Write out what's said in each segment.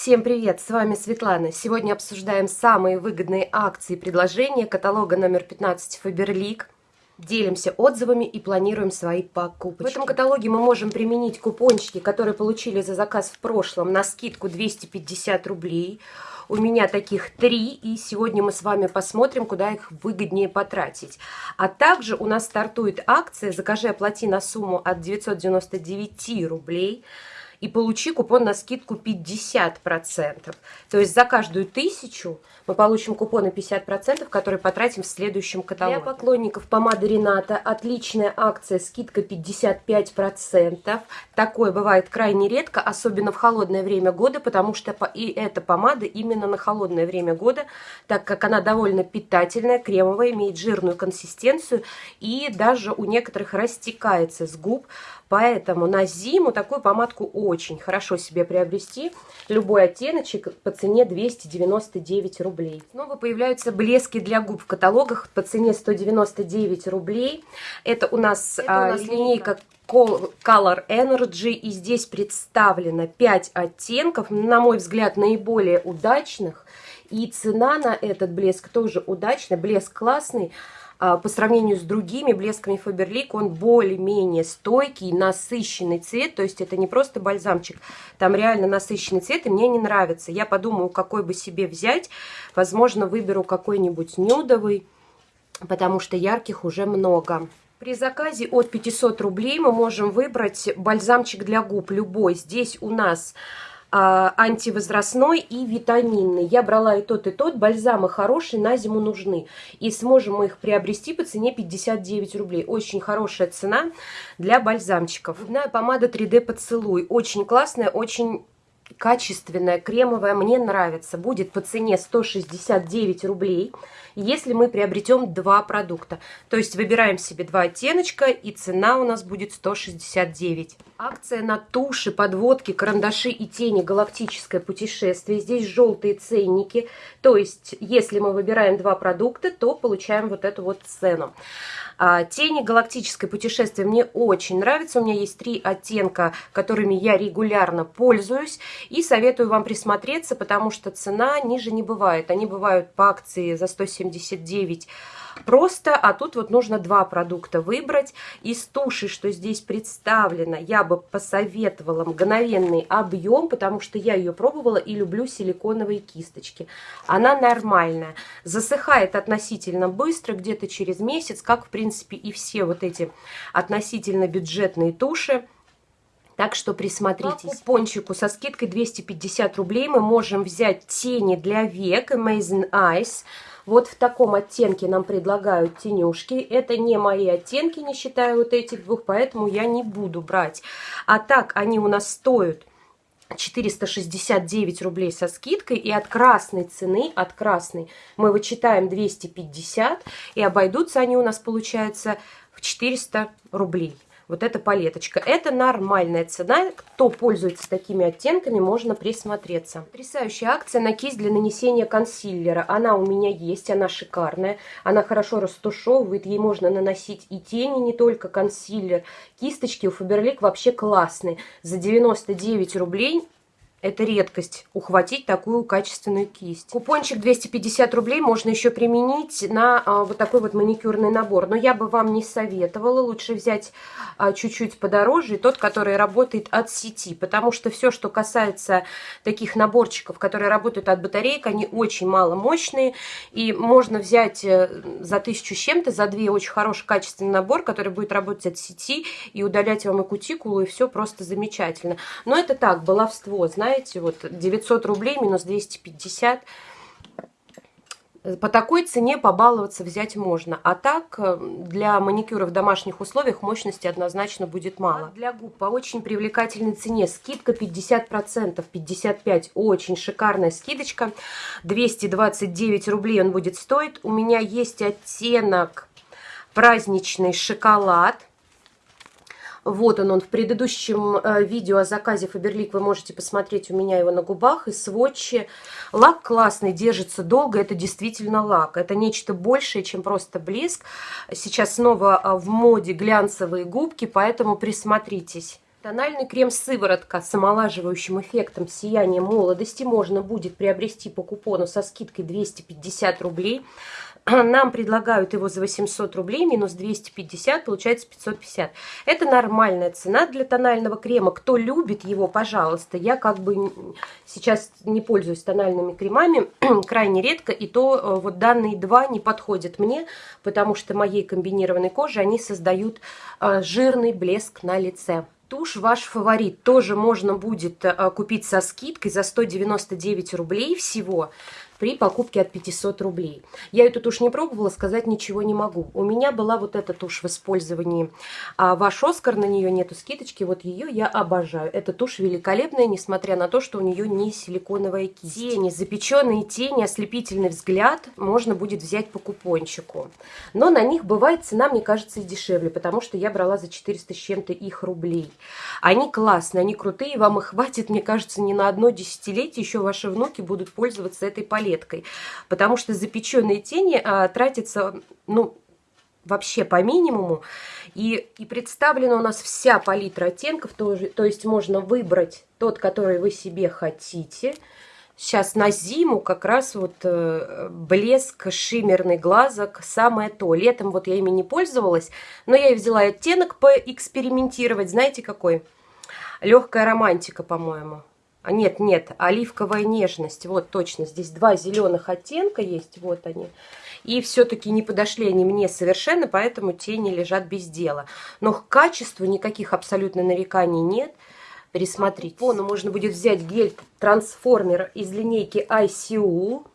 Всем привет, с вами Светлана. Сегодня обсуждаем самые выгодные акции и предложения каталога номер 15 Faberlic. Делимся отзывами и планируем свои покупки. В этом каталоге мы можем применить купончики, которые получили за заказ в прошлом на скидку 250 рублей. У меня таких три, и сегодня мы с вами посмотрим, куда их выгоднее потратить. А также у нас стартует акция «Закажи, оплати на сумму от 999 рублей» и получи купон на скидку 50%. То есть за каждую тысячу мы получим купоны 50%, которые потратим в следующем каталоге. Для поклонников помады Рената отличная акция, скидка 55%. Такое бывает крайне редко, особенно в холодное время года, потому что и эта помада именно на холодное время года, так как она довольно питательная, кремовая, имеет жирную консистенцию и даже у некоторых растекается с губ. Поэтому на зиму такую помадку очень хорошо себе приобрести. Любой оттеночек по цене 299 рублей. Снова появляются блески для губ в каталогах по цене 199 рублей. Это у нас, Это у нас а, линейка Color Energy. И здесь представлено 5 оттенков, на мой взгляд, наиболее удачных. И цена на этот блеск тоже удачная. Блеск классный. А, по сравнению с другими блесками Faberlic он более-менее стойкий, насыщенный цвет, то есть это не просто бальзамчик, там реально насыщенный цвет, и мне не нравится. Я подумаю, какой бы себе взять, возможно, выберу какой-нибудь нюдовый, потому что ярких уже много. При заказе от 500 рублей мы можем выбрать бальзамчик для губ любой. Здесь у нас антивозрастной и витаминный. Я брала и тот, и тот. Бальзамы хорошие, на зиму нужны. И сможем мы их приобрести по цене 59 рублей. Очень хорошая цена для бальзамчиков. Губная помада 3D поцелуй. Очень классная, очень качественная, кремовая, мне нравится. Будет по цене 169 рублей, если мы приобретем два продукта. То есть выбираем себе два оттеночка, и цена у нас будет 169. Акция на туши, подводки, карандаши и тени «Галактическое путешествие». Здесь желтые ценники. То есть, если мы выбираем два продукта, то получаем вот эту вот цену. А, тени «Галактическое путешествие» мне очень нравится. У меня есть три оттенка, которыми я регулярно пользуюсь. И советую вам присмотреться, потому что цена ниже не бывает. Они бывают по акции за 179 просто, а тут вот нужно два продукта выбрать. Из туши, что здесь представлено, я бы посоветовала мгновенный объем, потому что я ее пробовала и люблю силиконовые кисточки. Она нормальная, засыхает относительно быстро, где-то через месяц, как в принципе и все вот эти относительно бюджетные туши. Так что присмотритесь. По купончику со скидкой 250 рублей мы можем взять тени для век Amazing Eyes. Вот в таком оттенке нам предлагают тенюшки. Это не мои оттенки, не считая вот этих двух, поэтому я не буду брать. А так они у нас стоят 469 рублей со скидкой, и от красной цены, от красной, мы вычитаем 250, и обойдутся они у нас, получается, в 400 рублей. Вот эта палеточка. Это нормальная цена. Кто пользуется такими оттенками, можно присмотреться. Потрясающая акция на кисть для нанесения консилера. Она у меня есть, она шикарная. Она хорошо растушевывает, ей можно наносить и тени, не только консилер. Кисточки у Faberlic вообще классные. За 99 рублей это редкость, ухватить такую качественную кисть. Купончик 250 рублей можно еще применить на а, вот такой вот маникюрный набор. Но я бы вам не советовала. Лучше взять а, чуть-чуть подороже, тот, который работает от сети. Потому что все, что касается таких наборчиков, которые работают от батареек, они очень маломощные. И можно взять э, за тысячу с чем-то, за две очень хороший качественный набор, который будет работать от сети и удалять вам и кутикулу, и все просто замечательно. Но это так, баловство, знаете знаете, вот 900 рублей минус 250. По такой цене побаловаться взять можно. А так, э, для маникюра в домашних условиях мощности однозначно будет мало. А для губ по очень привлекательной цене. Скидка 50%, 55%. Очень шикарная скидочка. 229 рублей он будет стоить. У меня есть оттенок праздничный шоколад. Вот он, он в предыдущем э, видео о заказе Фаберлик вы можете посмотреть у меня его на губах и сводчи. Лак классный, держится долго, это действительно лак. Это нечто большее, чем просто блеск. Сейчас снова э, в моде глянцевые губки, поэтому присмотритесь. Тональный крем-сыворотка с омолаживающим эффектом сияния молодости можно будет приобрести по купону со скидкой 250 рублей. Нам предлагают его за 800 рублей, минус 250, получается 550. Это нормальная цена для тонального крема. Кто любит его, пожалуйста. Я как бы сейчас не пользуюсь тональными кремами, крайне редко. И то э, вот данные два не подходят мне, потому что моей комбинированной коже они создают э, жирный блеск на лице. Тушь ваш фаворит тоже можно будет э, купить со скидкой за 199 рублей всего при покупке от 500 рублей. Я эту тушь не пробовала, сказать ничего не могу. У меня была вот эта тушь в использовании. А ваш Оскар, на нее нету скидочки, вот ее я обожаю. Эта тушь великолепная, несмотря на то, что у нее не силиконовая кисть. Тени, запеченные тени, ослепительный взгляд можно будет взять по купончику. Но на них бывает цена, мне кажется, и дешевле, потому что я брала за 400 с чем-то их рублей. Они классные, они крутые, вам их хватит, мне кажется, не на одно десятилетие. Еще ваши внуки будут пользоваться этой палеткой палеткой, потому что запеченные тени а, тратятся, ну, вообще по минимуму. И, и представлена у нас вся палитра оттенков, то, то есть можно выбрать тот, который вы себе хотите. Сейчас на зиму как раз вот э, блеск, шиммерный глазок, самое то. Летом вот я ими не пользовалась, но я и взяла оттенок поэкспериментировать. Знаете какой? Легкая романтика, по-моему. А нет, нет, оливковая нежность. Вот точно, здесь два зеленых оттенка есть, вот они. И все-таки не подошли они мне совершенно, поэтому тени лежат без дела. Но к качеству никаких абсолютно нареканий нет. Пересмотрите. По ну, можно будет взять гель-трансформер из линейки ICU.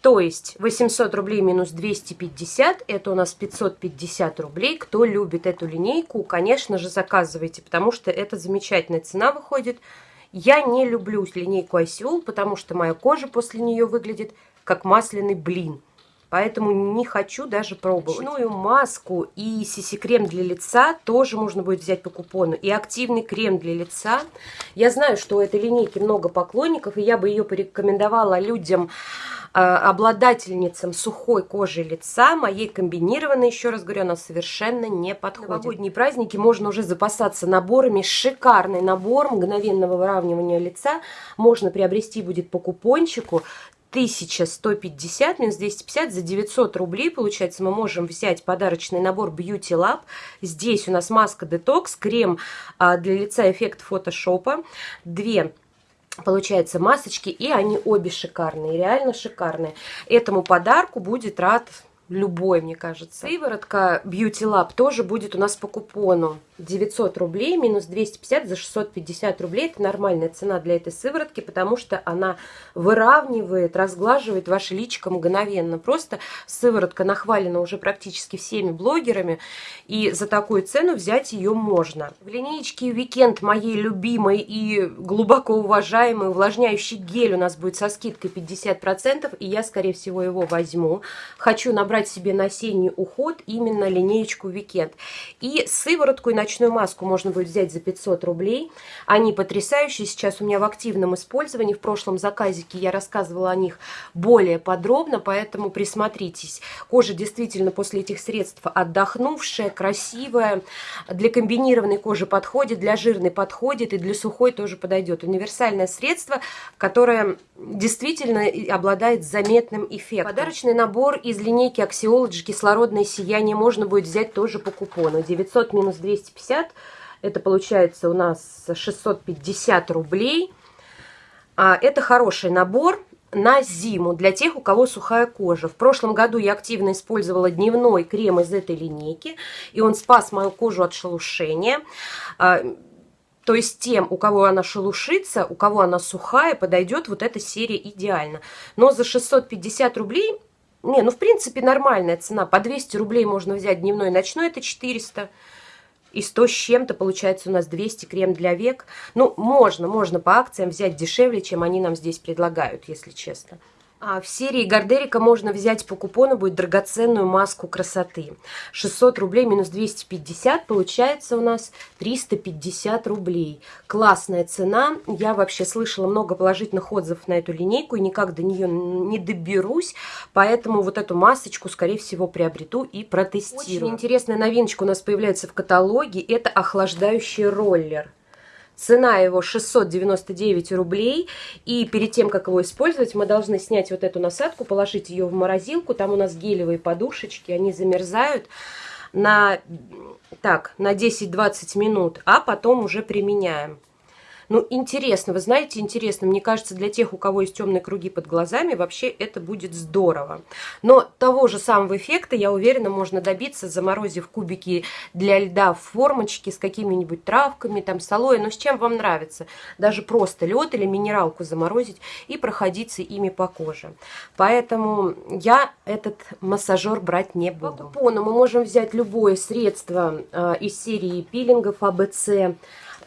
То есть 800 рублей минус 250, это у нас 550 рублей. Кто любит эту линейку, конечно же, заказывайте, потому что это замечательная цена выходит. Я не люблю линейку ICOL, потому что моя кожа после нее выглядит как масляный блин. Поэтому не хочу даже пробовать. Ночную маску и сиси-крем для лица тоже можно будет взять по купону. И активный крем для лица. Я знаю, что у этой линейки много поклонников, и я бы ее порекомендовала людям Э, обладательницам сухой кожи лица, моей комбинированной, еще раз говорю, она совершенно не подходит. Новогодние праздники можно уже запасаться наборами. Шикарный набор мгновенного выравнивания лица можно приобрести будет по купончику. 1150 минус 250 за 900 рублей. Получается, мы можем взять подарочный набор Beauty Lab. Здесь у нас маска Detox, крем а, для лица эффект фотошопа. Две получается масочки, и они обе шикарные, реально шикарные. Этому подарку будет рад любой, мне кажется. Сыворотка Beauty Lab тоже будет у нас по купону. 900 рублей минус 250 за 650 рублей. Это нормальная цена для этой сыворотки, потому что она выравнивает, разглаживает ваше личико мгновенно. Просто сыворотка нахвалена уже практически всеми блогерами, и за такую цену взять ее можно. В линейке Weekend моей любимой и глубоко уважаемый увлажняющий гель у нас будет со скидкой 50%, и я, скорее всего, его возьму. Хочу набрать себе на осенний уход именно линеечку Weekend. И сыворотку и ночную маску можно будет взять за 500 рублей. Они потрясающие, сейчас у меня в активном использовании. В прошлом заказике я рассказывала о них более подробно, поэтому присмотритесь. Кожа действительно после этих средств отдохнувшая, красивая. Для комбинированной кожи подходит, для жирной подходит и для сухой тоже подойдет. Универсальное средство, которое действительно обладает заметным эффектом. Подарочный набор из линейки Axiology кислородное сияние можно будет взять тоже по купону. 900 минус 250 250. Это получается у нас 650 рублей. А, это хороший набор на зиму для тех, у кого сухая кожа. В прошлом году я активно использовала дневной крем из этой линейки, и он спас мою кожу от шелушения. А, то есть тем, у кого она шелушится, у кого она сухая, подойдет вот эта серия идеально. Но за 650 рублей, не, ну в принципе нормальная цена. По 200 рублей можно взять дневной и ночной, это 400 и 100 с чем-то, получается у нас 200 крем для век. Ну, можно, можно по акциям взять дешевле, чем они нам здесь предлагают, если честно. А в серии Гардерика можно взять по купону, будет драгоценную маску красоты. 600 рублей минус 250, получается у нас 350 рублей. Классная цена. Я вообще слышала много положительных отзывов на эту линейку и никак до нее не доберусь. Поэтому вот эту масочку, скорее всего, приобрету и протестирую. Очень интересная новиночка у нас появляется в каталоге. Это охлаждающий роллер. Цена его 699 рублей. И перед тем, как его использовать, мы должны снять вот эту насадку, положить ее в морозилку. Там у нас гелевые подушечки, они замерзают на, так, на 10-20 минут, а потом уже применяем. Ну, интересно, вы знаете, интересно, мне кажется, для тех, у кого есть темные круги под глазами, вообще это будет здорово. Но того же самого эффекта, я уверена, можно добиться, заморозив кубики для льда в формочке с какими-нибудь травками, там, с алоэ, ну, с чем вам нравится. Даже просто лед или минералку заморозить и проходиться ими по коже. Поэтому я этот массажер брать не буду. По купону мы можем взять любое средство э, из серии пилингов АБЦ,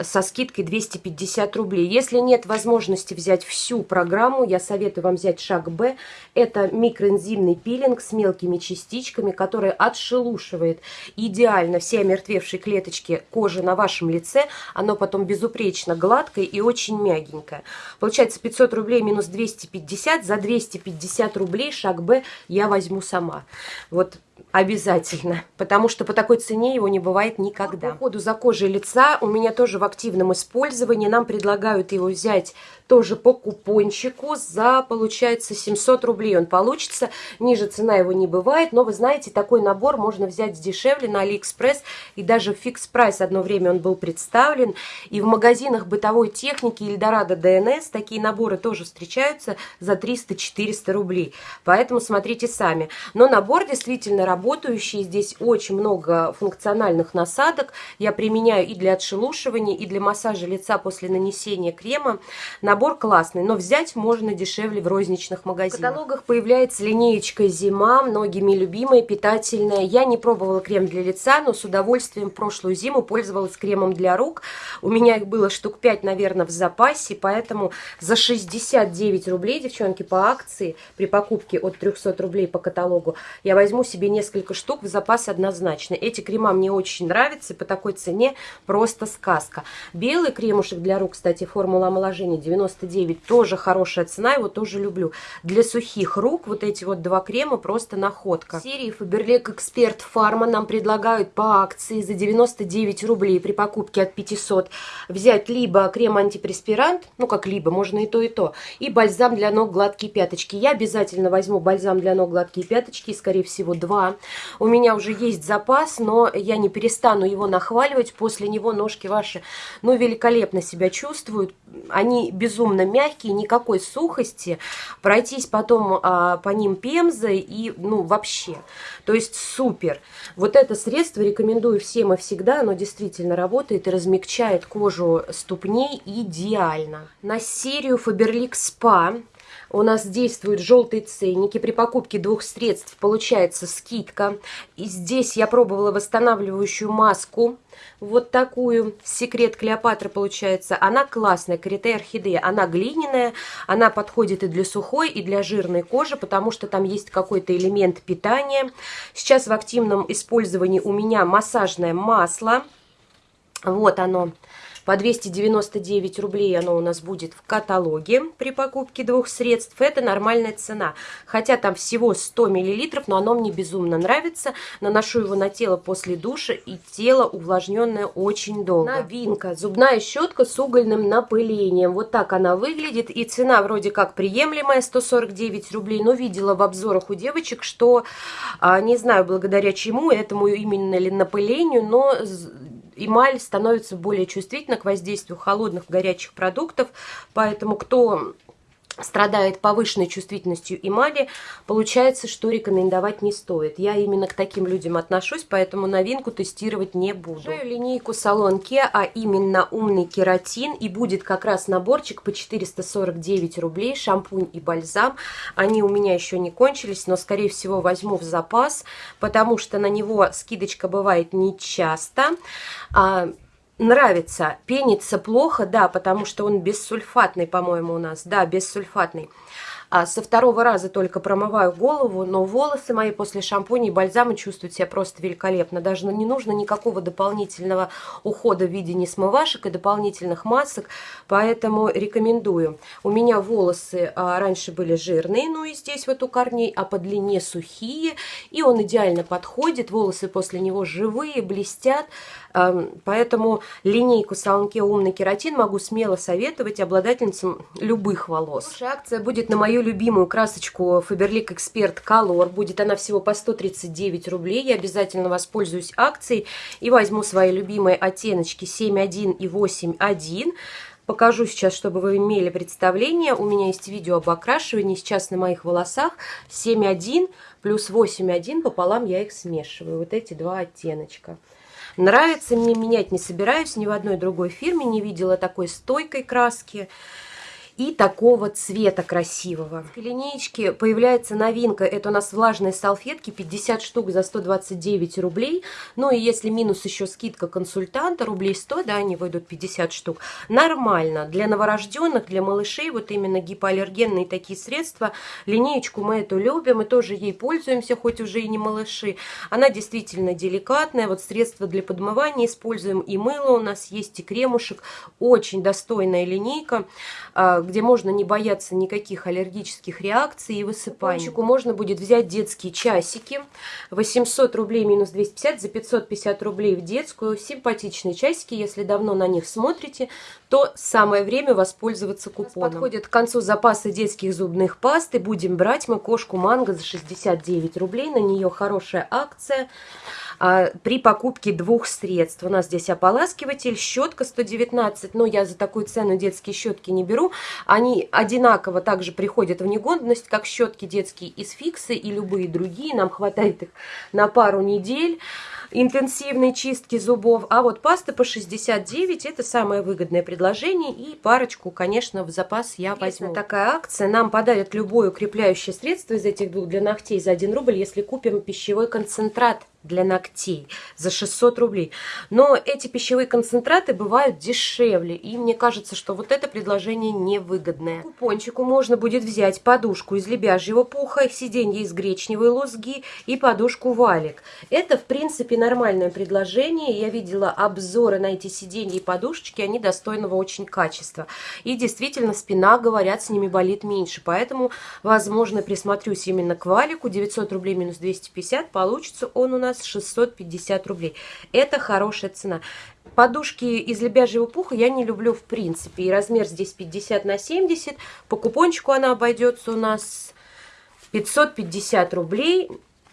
со скидкой 250 рублей. Если нет возможности взять всю программу, я советую вам взять шаг Б. Это микроэнзимный пилинг с мелкими частичками, который отшелушивает идеально все омертвевшие клеточки кожи на вашем лице. Оно потом безупречно гладкое и очень мягенькое. Получается 500 рублей минус 250. За 250 рублей шаг Б я возьму сама. Вот Обязательно, потому что по такой цене его не бывает никогда. По уходу за кожей лица у меня тоже в активном использовании. Нам предлагают его взять тоже по купончику за, получается, 700 рублей он получится. Ниже цена его не бывает, но вы знаете, такой набор можно взять дешевле на Алиэкспресс. И даже Fix Price одно время он был представлен. И в магазинах бытовой техники Эльдорадо ДНС такие наборы тоже встречаются за 300-400 рублей. Поэтому смотрите сами. Но набор действительно работающий. Здесь очень много функциональных насадок. Я применяю и для отшелушивания, и для массажа лица после нанесения крема. Набор классный, но взять можно дешевле в розничных магазинах. В каталогах появляется линеечка «Зима», многими любимая, питательная. Я не пробовала крем для лица, но с удовольствием прошлую зиму пользовалась кремом для рук. У меня их было штук 5, наверное, в запасе, поэтому за 69 рублей, девчонки, по акции, при покупке от 300 рублей по каталогу, я возьму себе несколько штук в запас однозначно. Эти крема мне очень нравятся, по такой цене просто сказка. Белый кремушек для рук, кстати, формула омоложения 90 99 тоже хорошая цена, его тоже люблю. Для сухих рук вот эти вот два крема просто находка. Серии Faberlic Expert Pharma нам предлагают по акции за 99 рублей при покупке от 500 взять либо крем-антипреспирант, ну как либо, можно и то, и то, и бальзам для ног гладкие пяточки. Я обязательно возьму бальзам для ног гладкие пяточки, скорее всего два. У меня уже есть запас, но я не перестану его нахваливать. После него ножки ваши, ну, великолепно себя чувствуют. Они без безумно мягкие, никакой сухости, пройтись потом а, по ним пемзой и, ну, вообще. То есть супер. Вот это средство рекомендую всем и всегда, оно действительно работает и размягчает кожу ступней идеально. На серию Faberlic Spa у нас действуют желтые ценники. При покупке двух средств получается скидка. И здесь я пробовала восстанавливающую маску. Вот такую. Секрет Клеопатры получается. Она классная, карите орхидея. Она глиняная. Она подходит и для сухой, и для жирной кожи, потому что там есть какой-то элемент питания. Сейчас в активном использовании у меня массажное масло. Вот оно. По 299 рублей оно у нас будет в каталоге при покупке двух средств. Это нормальная цена. Хотя там всего 100 мл, но оно мне безумно нравится. Наношу его на тело после душа, и тело увлажненное очень долго. Новинка. Зубная щетка с угольным напылением. Вот так она выглядит. И цена вроде как приемлемая, 149 рублей. Но видела в обзорах у девочек, что, а, не знаю, благодаря чему, этому именно ли напылению, но эмаль становится более чувствительна к воздействию холодных горячих продуктов, поэтому кто страдает повышенной чувствительностью эмали, получается, что рекомендовать не стоит. Я именно к таким людям отношусь, поэтому новинку тестировать не буду. Шею линейку салон Ке, а именно умный кератин, и будет как раз наборчик по 449 рублей, шампунь и бальзам. Они у меня еще не кончились, но, скорее всего, возьму в запас, потому что на него скидочка бывает нечасто. Нравится. Пенится плохо, да, потому что он бессульфатный, по-моему, у нас. Да, бессульфатный. А со второго раза только промываю голову, но волосы мои после шампуня и бальзама чувствуют себя просто великолепно. Даже не нужно никакого дополнительного ухода в виде несмывашек и дополнительных масок, поэтому рекомендую. У меня волосы а, раньше были жирные, ну и здесь вот у корней, а по длине сухие, и он идеально подходит. Волосы после него живые, блестят, Поэтому линейку Салонке Умный Кератин могу смело советовать обладательницам любых волос. Хорошая акция будет на мою любимую красочку Faberlic Expert Color. Будет она всего по 139 рублей. Я обязательно воспользуюсь акцией и возьму свои любимые оттеночки 7.1 и 8.1. Покажу сейчас, чтобы вы имели представление. У меня есть видео об окрашивании. Сейчас на моих волосах 7.1 плюс 8.1 пополам я их смешиваю. Вот эти два оттеночка. Нравится мне, менять не собираюсь, ни в одной другой фирме не видела такой стойкой краски и такого цвета красивого. В линеечке появляется новинка. Это у нас влажные салфетки, 50 штук за 129 рублей. Ну и если минус еще скидка консультанта, рублей 100, да, они выйдут 50 штук. Нормально. Для новорожденных, для малышей, вот именно гипоаллергенные такие средства. Линеечку мы эту любим и тоже ей пользуемся, хоть уже и не малыши. Она действительно деликатная. Вот средства для подмывания используем и мыло у нас есть, и кремушек. Очень достойная линейка а, где можно не бояться никаких аллергических реакций и высыпаний. Купончику можно будет взять детские часики. 800 рублей минус 250 за 550 рублей в детскую. Симпатичные часики, если давно на них смотрите, то самое время воспользоваться купоном. Подходит к концу запасы детских зубных паст и будем брать мы кошку манго за 69 рублей. На нее хорошая акция при покупке двух средств. У нас здесь ополаскиватель, щетка 119, но я за такую цену детские щетки не беру. Они одинаково также приходят в негодность, как щетки детские из фиксы и любые другие. Нам хватает их на пару недель интенсивной чистки зубов. А вот пасты по 69 это самое выгодное предложение. И парочку, конечно, в запас я возьму. Такая акция. Нам подарят любое укрепляющее средство из этих двух для ногтей за 1 рубль, если купим пищевой концентрат для ногтей за 600 рублей. Но эти пищевые концентраты бывают дешевле, и мне кажется, что вот это предложение невыгодное. Купончику можно будет взять подушку из лебяжьего пуха, сиденье из гречневой лузги и подушку валик. Это, в принципе, нормальное предложение. Я видела обзоры на эти сиденья и подушечки, они достойного очень качества. И действительно, спина, говорят, с ними болит меньше, поэтому, возможно, присмотрюсь именно к валику. 900 рублей минус 250, получится он у нас нас 650 рублей. Это хорошая цена. Подушки из лебяжьего пуха я не люблю в принципе. И размер здесь 50 на 70. По купончику она обойдется у нас 550 рублей.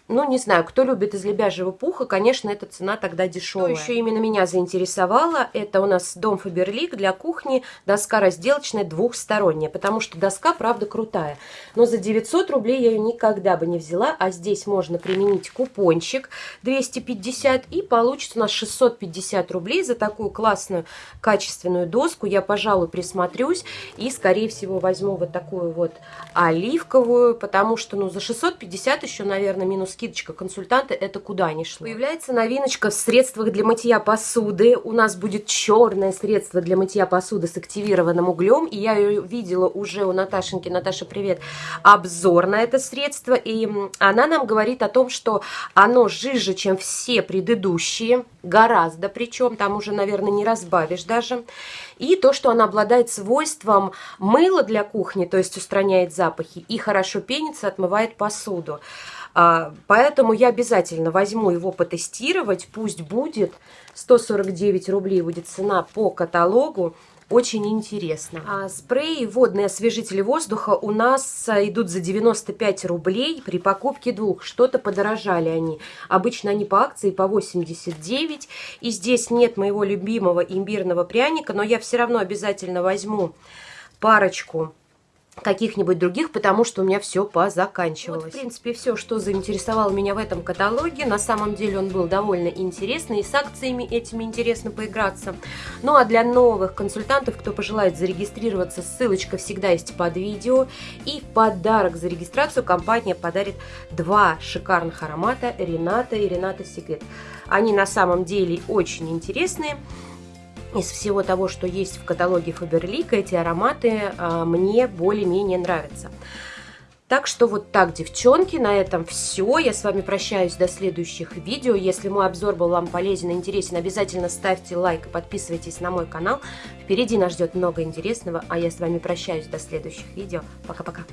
Ну, не знаю, кто любит из лебяжьего пуха, конечно, эта цена тогда дешевая. Что еще именно меня заинтересовало, это у нас дом Фаберлик для кухни, доска разделочная двухсторонняя, потому что доска, правда, крутая. Но за 900 рублей я ее никогда бы не взяла, а здесь можно применить купончик 250, и получится у нас 650 рублей за такую классную, качественную доску. Я, пожалуй, присмотрюсь и, скорее всего, возьму вот такую вот оливковую, потому что, ну, за 650 еще, наверное, минус скидочка консультанта, это куда ни шло. Появляется новиночка в средствах для мытья посуды. У нас будет черное средство для мытья посуды с активированным углем. И я ее видела уже у Наташеньки. Наташа, привет. Обзор на это средство. И она нам говорит о том, что оно жиже, чем все предыдущие. Гораздо причем. Там уже, наверное, не разбавишь даже. И то, что оно обладает свойством мыла для кухни, то есть устраняет запахи, и хорошо пенится, отмывает посуду. А, поэтому я обязательно возьму его потестировать, пусть будет 149 рублей будет цена по каталогу. Очень интересно. А спреи водные освежители воздуха у нас идут за 95 рублей при покупке двух. Что-то подорожали они. Обычно они по акции по 89. И здесь нет моего любимого имбирного пряника, но я все равно обязательно возьму парочку каких-нибудь других, потому что у меня все позаканчивалось. Вот, в принципе, все, что заинтересовало меня в этом каталоге. На самом деле он был довольно интересный, и с акциями этими интересно поиграться. Ну а для новых консультантов, кто пожелает зарегистрироваться, ссылочка всегда есть под видео. И в подарок за регистрацию компания подарит два шикарных аромата Рената и Рената Секрет. Они на самом деле очень интересные из всего того, что есть в каталоге Faberlic, эти ароматы а, мне более-менее нравятся. Так что вот так, девчонки, на этом все. Я с вами прощаюсь до следующих видео. Если мой обзор был вам полезен и интересен, обязательно ставьте лайк и подписывайтесь на мой канал. Впереди нас ждет много интересного, а я с вами прощаюсь до следующих видео. Пока-пока.